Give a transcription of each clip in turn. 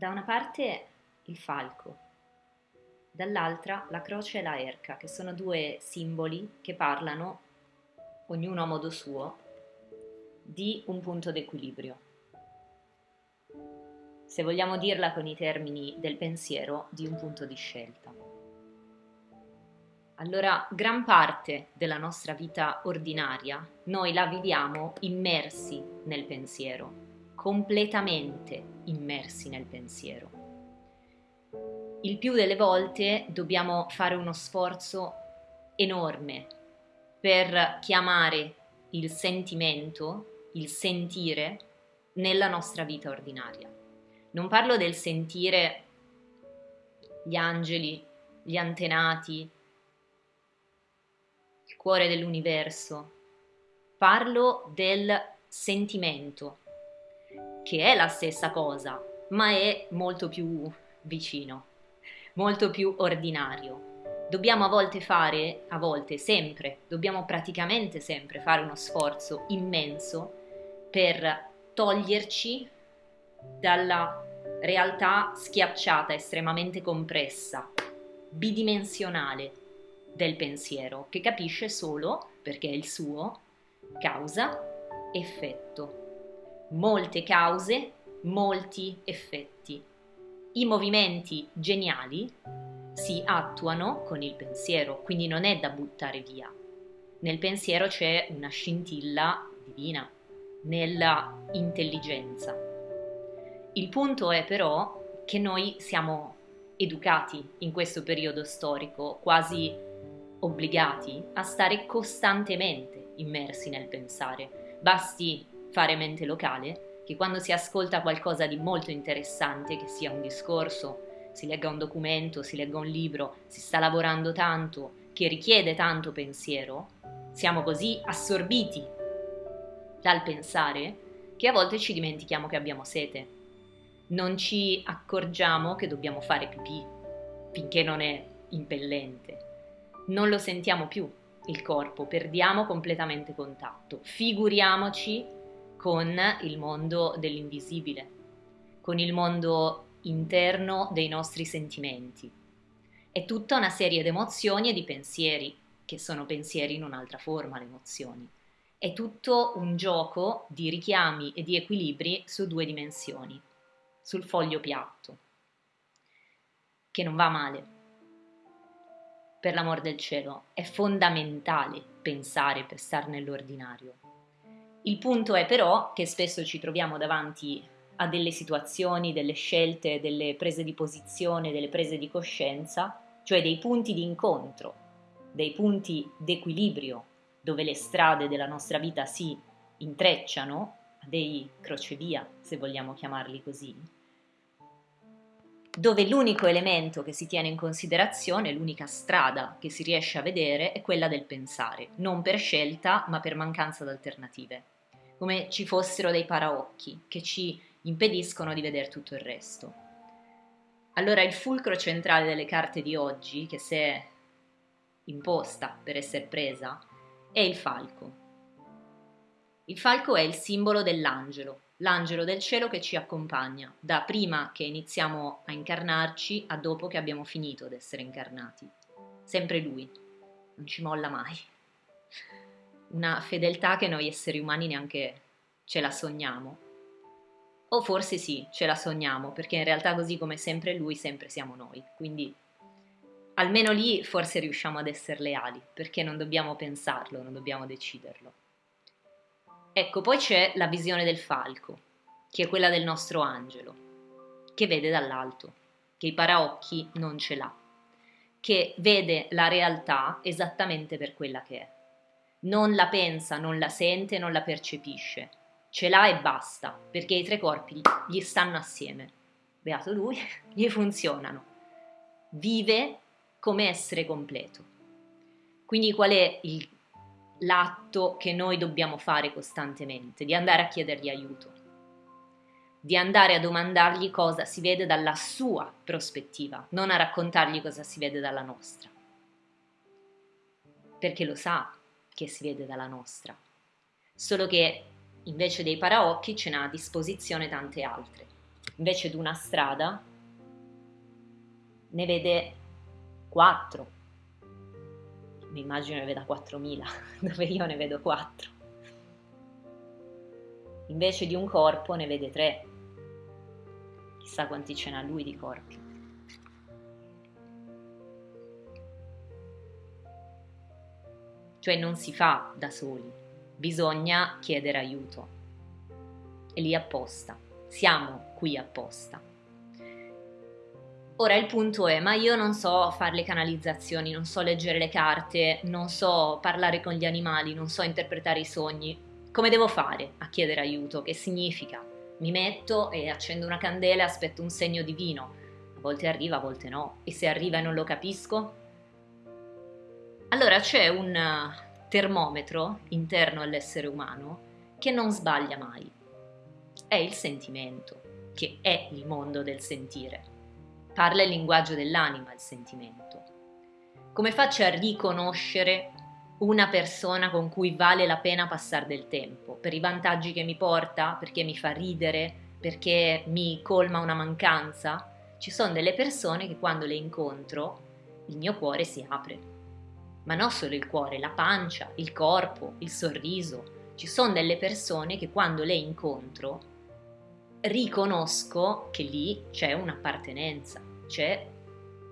da una parte il falco, dall'altra la croce e la erca, che sono due simboli che parlano, ognuno a modo suo, di un punto d'equilibrio. Se vogliamo dirla con i termini del pensiero, di un punto di scelta. Allora, gran parte della nostra vita ordinaria noi la viviamo immersi nel pensiero, completamente immersi nel pensiero. Il più delle volte dobbiamo fare uno sforzo enorme per chiamare il sentimento, il sentire nella nostra vita ordinaria. Non parlo del sentire gli angeli, gli antenati, il cuore dell'universo. Parlo del sentimento, che è la stessa cosa, ma è molto più vicino, molto più ordinario. Dobbiamo a volte fare, a volte sempre, dobbiamo praticamente sempre fare uno sforzo immenso per toglierci dalla realtà schiacciata, estremamente compressa, bidimensionale del pensiero, che capisce solo, perché è il suo, causa-effetto molte cause, molti effetti. I movimenti geniali si attuano con il pensiero, quindi non è da buttare via. Nel pensiero c'è una scintilla divina, nella intelligenza. Il punto è però che noi siamo educati in questo periodo storico, quasi obbligati a stare costantemente immersi nel pensare. Basti fare mente locale, che quando si ascolta qualcosa di molto interessante, che sia un discorso, si legga un documento, si legga un libro, si sta lavorando tanto, che richiede tanto pensiero, siamo così assorbiti dal pensare che a volte ci dimentichiamo che abbiamo sete. Non ci accorgiamo che dobbiamo fare pipì finché non è impellente. Non lo sentiamo più il corpo, perdiamo completamente contatto. Figuriamoci con il mondo dell'invisibile, con il mondo interno dei nostri sentimenti. È tutta una serie di emozioni e di pensieri, che sono pensieri in un'altra forma, le emozioni. È tutto un gioco di richiami e di equilibri su due dimensioni, sul foglio piatto, che non va male. Per l'amor del cielo, è fondamentale pensare per stare nell'ordinario il punto è però che spesso ci troviamo davanti a delle situazioni, delle scelte, delle prese di posizione, delle prese di coscienza, cioè dei punti di incontro, dei punti d'equilibrio dove le strade della nostra vita si intrecciano, dei crocevia, se vogliamo chiamarli così, dove l'unico elemento che si tiene in considerazione, l'unica strada che si riesce a vedere è quella del pensare, non per scelta ma per mancanza di alternative, come ci fossero dei paraocchi che ci impediscono di vedere tutto il resto. Allora il fulcro centrale delle carte di oggi, che si è imposta per essere presa, è il falco. Il falco è il simbolo dell'angelo, l'angelo del cielo che ci accompagna, da prima che iniziamo a incarnarci a dopo che abbiamo finito di essere incarnati. Sempre lui, non ci molla mai. Una fedeltà che noi esseri umani neanche ce la sogniamo. O forse sì, ce la sogniamo, perché in realtà così come sempre lui, sempre siamo noi. Quindi almeno lì forse riusciamo ad essere leali, perché non dobbiamo pensarlo, non dobbiamo deciderlo. Ecco, poi c'è la visione del falco, che è quella del nostro angelo, che vede dall'alto, che i paraocchi non ce l'ha, che vede la realtà esattamente per quella che è. Non la pensa, non la sente, non la percepisce, ce l'ha e basta, perché i tre corpi gli stanno assieme. Beato lui, gli funzionano. Vive come essere completo. Quindi qual è il l'atto che noi dobbiamo fare costantemente, di andare a chiedergli aiuto, di andare a domandargli cosa si vede dalla sua prospettiva, non a raccontargli cosa si vede dalla nostra, perché lo sa che si vede dalla nostra, solo che invece dei paraocchi ce n'ha a disposizione tante altre, invece di una strada ne vede 4. Mi immagino ne veda 4.000, dove io ne vedo 4. Invece di un corpo ne vede 3. Chissà quanti ce n'ha lui di corpi. Cioè non si fa da soli, bisogna chiedere aiuto. E lì apposta, siamo qui apposta. Ora il punto è, ma io non so fare le canalizzazioni, non so leggere le carte, non so parlare con gli animali, non so interpretare i sogni. Come devo fare a chiedere aiuto? Che significa? Mi metto e accendo una candela e aspetto un segno divino. A volte arriva, a volte no. E se arriva e non lo capisco? Allora c'è un termometro interno all'essere umano che non sbaglia mai. È il sentimento, che è il mondo del sentire. Parla il linguaggio dell'anima, il sentimento. Come faccio a riconoscere una persona con cui vale la pena passare del tempo? Per i vantaggi che mi porta? Perché mi fa ridere? Perché mi colma una mancanza? Ci sono delle persone che quando le incontro il mio cuore si apre. Ma non solo il cuore, la pancia, il corpo, il sorriso. Ci sono delle persone che quando le incontro riconosco che lì c'è un'appartenenza, c'è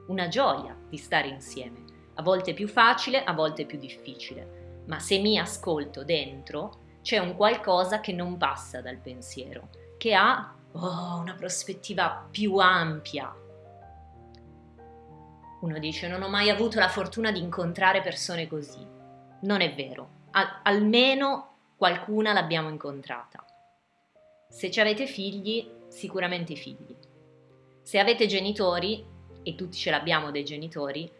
una gioia di stare insieme. A volte più facile, a volte più difficile, ma se mi ascolto dentro c'è un qualcosa che non passa dal pensiero, che ha oh, una prospettiva più ampia. Uno dice non ho mai avuto la fortuna di incontrare persone così. Non è vero, Al- almeno qualcuna l'abbiamo incontrata. Se ci avete figli, sicuramente figli. Se avete genitori, e tutti ce l'abbiamo dei genitori,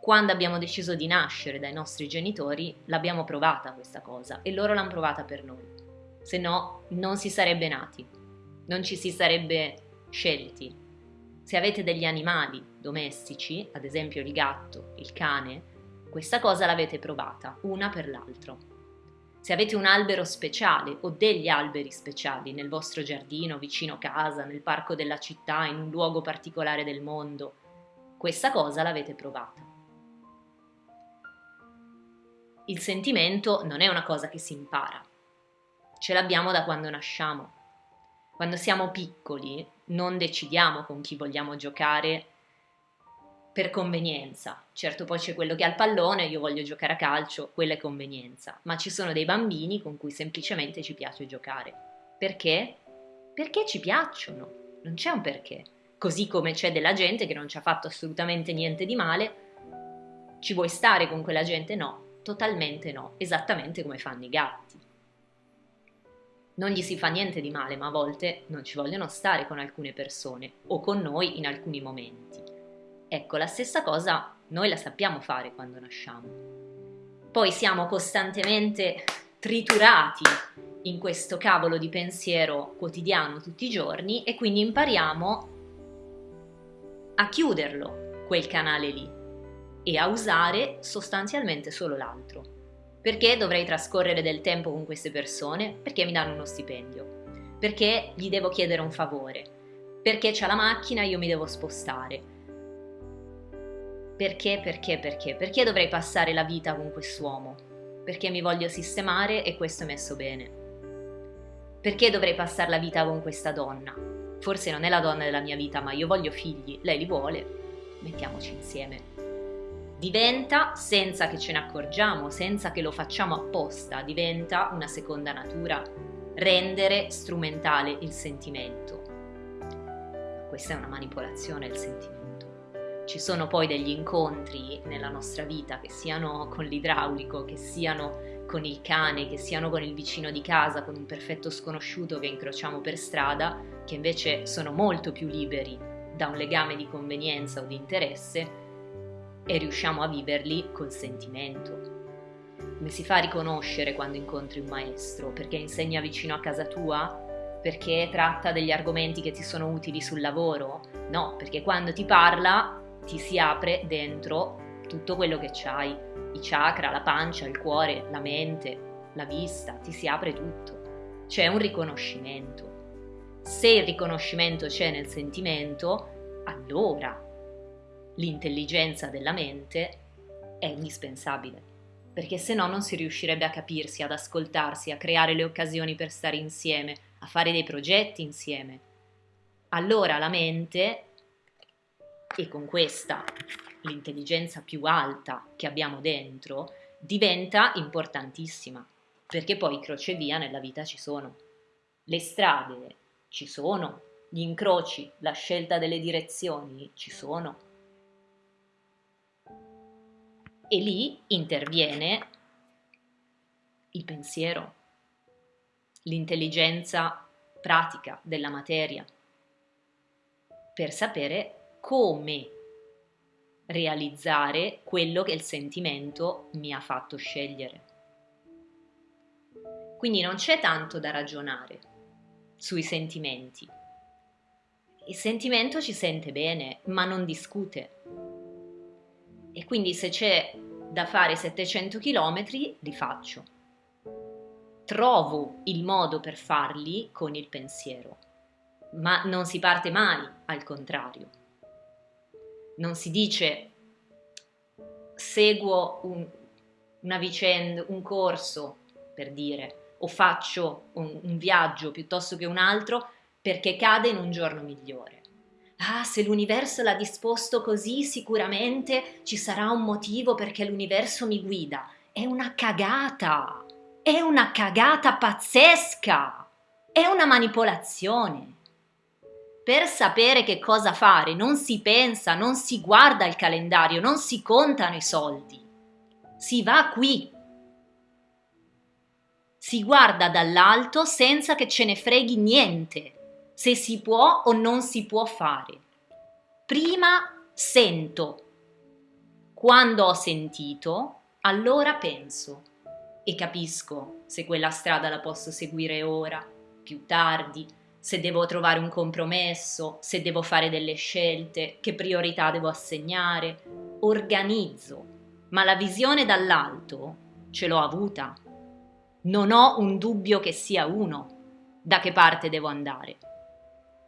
quando abbiamo deciso di nascere dai nostri genitori, l'abbiamo provata questa cosa e loro l'hanno provata per noi. Se no, non si sarebbe nati, non ci si sarebbe scelti. Se avete degli animali domestici, ad esempio il gatto, il cane, questa cosa l'avete provata, una per l'altro. Se avete un albero speciale o degli alberi speciali nel vostro giardino, vicino casa, nel parco della città, in un luogo particolare del mondo, questa cosa l'avete provata. Il sentimento non è una cosa che si impara, ce l'abbiamo da quando nasciamo. Quando siamo piccoli non decidiamo con chi vogliamo giocare per convenienza. Certo poi c'è quello che ha il pallone, io voglio giocare a calcio, quella è convenienza, ma ci sono dei bambini con cui semplicemente ci piace giocare. Perché? Perché ci piacciono, non c'è un perché. Così come c'è della gente che non ci ha fatto assolutamente niente di male, ci vuoi stare con quella gente? No, totalmente no, esattamente come fanno i gatti. Non gli si fa niente di male, ma a volte non ci vogliono stare con alcune persone o con noi in alcuni momenti. Ecco, la stessa cosa noi la sappiamo fare quando nasciamo. Poi siamo costantemente triturati in questo cavolo di pensiero quotidiano tutti i giorni e quindi impariamo a chiuderlo, quel canale lì, e a usare sostanzialmente solo l'altro. Perché dovrei trascorrere del tempo con queste persone? Perché mi danno uno stipendio? Perché gli devo chiedere un favore? Perché c'è la macchina e io mi devo spostare? Perché, perché, perché? Perché dovrei passare la vita con quest'uomo? Perché mi voglio sistemare e questo è messo bene. Perché dovrei passare la vita con questa donna? Forse non è la donna della mia vita, ma io voglio figli, lei li vuole, mettiamoci insieme. Diventa, senza che ce ne accorgiamo, senza che lo facciamo apposta, diventa una seconda natura, rendere strumentale il sentimento. Questa è una manipolazione il sentimento ci sono poi degli incontri nella nostra vita, che siano con l'idraulico, che siano con il cane, che siano con il vicino di casa, con un perfetto sconosciuto che incrociamo per strada, che invece sono molto più liberi da un legame di convenienza o di interesse e riusciamo a viverli col sentimento. Come si fa a riconoscere quando incontri un maestro? Perché insegna vicino a casa tua? Perché tratta degli argomenti che ti sono utili sul lavoro? No, perché quando ti parla ti si apre dentro tutto quello che c'hai, i chakra, la pancia, il cuore, la mente, la vista, ti si apre tutto. C'è un riconoscimento. Se il riconoscimento c'è nel sentimento, allora l'intelligenza della mente è indispensabile, perché se no non si riuscirebbe a capirsi, ad ascoltarsi, a creare le occasioni per stare insieme, a fare dei progetti insieme. Allora la mente, e con questa l'intelligenza più alta che abbiamo dentro, diventa importantissima, perché poi crocevia nella vita ci sono. Le strade ci sono, gli incroci, la scelta delle direzioni ci sono. E lì interviene il pensiero, l'intelligenza pratica della materia, per sapere come realizzare quello che il sentimento mi ha fatto scegliere. Quindi non c'è tanto da ragionare sui sentimenti. Il sentimento ci sente bene, ma non discute. E quindi se c'è da fare 700 km, li faccio. Trovo il modo per farli con il pensiero, ma non si parte mai al contrario non si dice seguo un, una vicenda, un corso, per dire, o faccio un, un viaggio piuttosto che un altro perché cade in un giorno migliore. Ah, se l'universo l'ha disposto così, sicuramente ci sarà un motivo perché l'universo mi guida. È una cagata! È una cagata pazzesca! È una manipolazione per sapere che cosa fare non si pensa, non si guarda il calendario, non si contano i soldi. Si va qui. Si guarda dall'alto senza che ce ne freghi niente, se si può o non si può fare. Prima sento. Quando ho sentito, allora penso e capisco se quella strada la posso seguire ora, più tardi, se devo trovare un compromesso, se devo fare delle scelte, che priorità devo assegnare, organizzo, ma la visione dall'alto ce l'ho avuta. Non ho un dubbio che sia uno, da che parte devo andare.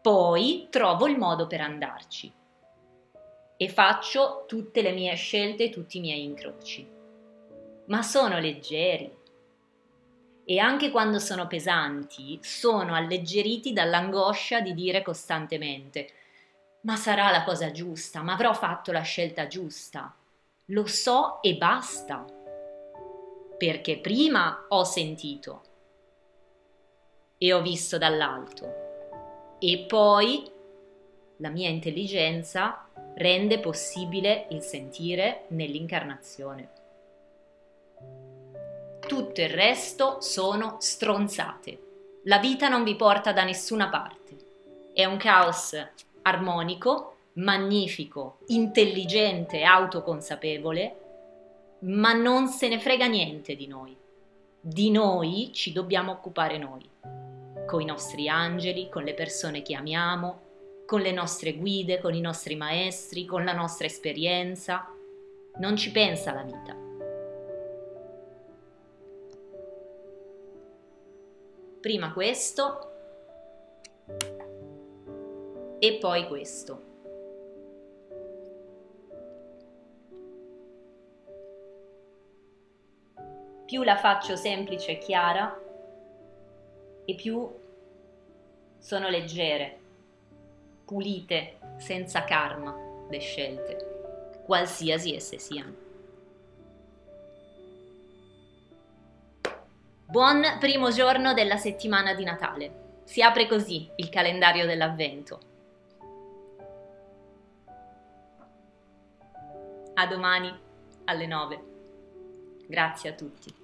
Poi trovo il modo per andarci e faccio tutte le mie scelte e tutti i miei incroci. Ma sono leggeri, e anche quando sono pesanti sono alleggeriti dall'angoscia di dire costantemente ma sarà la cosa giusta, ma avrò fatto la scelta giusta. Lo so e basta. Perché prima ho sentito e ho visto dall'alto e poi la mia intelligenza rende possibile il sentire nell'incarnazione tutto il resto sono stronzate. La vita non vi porta da nessuna parte. È un caos armonico, magnifico, intelligente, autoconsapevole, ma non se ne frega niente di noi. Di noi ci dobbiamo occupare noi, con i nostri angeli, con le persone che amiamo, con le nostre guide, con i nostri maestri, con la nostra esperienza. Non ci pensa la vita. Prima questo e poi questo. Più la faccio semplice e chiara e più sono leggere, pulite, senza karma le scelte, qualsiasi esse siano. Buon primo giorno della settimana di Natale. Si apre così il calendario dell'avvento. A domani alle 9. Grazie a tutti.